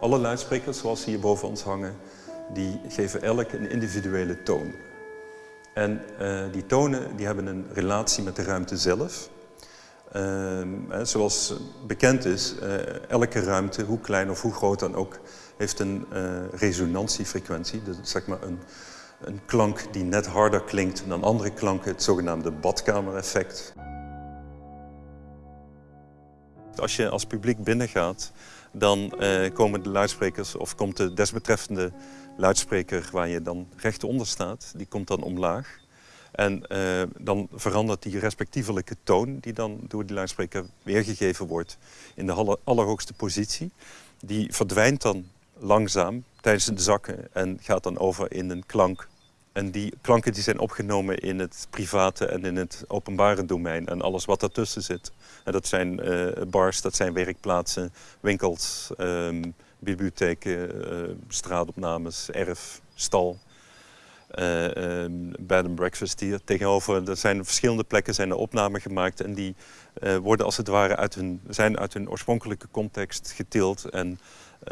Alle luidsprekers zoals ze hier boven ons hangen, die geven elk een individuele toon. En uh, die tonen die hebben een relatie met de ruimte zelf. Uh, zoals bekend is, uh, elke ruimte, hoe klein of hoe groot dan ook, heeft een resonantiefrequentie. Dus zeg maar een, een klank die net harder klinkt dan andere klanken, het zogenaamde badkamereffect. Als je als publiek binnengaat, dan uh, komen de luidsprekers of komt de desbetreffende luidspreker waar je dan recht onder staat, die komt dan omlaag. En uh, dan verandert die respectievelijke toon die dan door die luidspreker weergegeven wordt in de allerhoogste positie. Die verdwijnt dan langzaam tijdens het zakken en gaat dan over in een klank en die klanken die zijn opgenomen in het private en in het openbare domein en alles wat daartussen zit. En dat zijn uh, bars, dat zijn werkplaatsen, winkels, um, bibliotheken, uh, straatopnames, erf, stal. Uh, bed and breakfast hier tegenover. Er zijn verschillende plekken zijn er opnamen gemaakt en die worden als het ware uit hun, zijn uit hun oorspronkelijke context getild en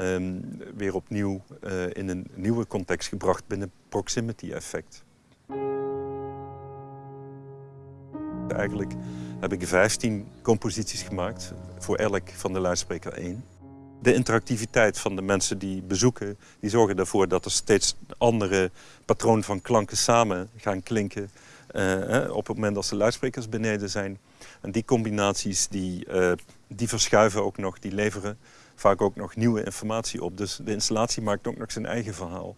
um, weer opnieuw uh, in een nieuwe context gebracht binnen proximity effect. Eigenlijk heb ik 15 composities gemaakt, voor elk van de luidspreker één. De interactiviteit van de mensen die bezoeken, die zorgen ervoor dat er steeds andere patronen van klanken samen gaan klinken uh, op het moment dat de luidsprekers beneden zijn. En die combinaties die, uh, die verschuiven ook nog, die leveren vaak ook nog nieuwe informatie op. Dus de installatie maakt ook nog zijn eigen verhaal.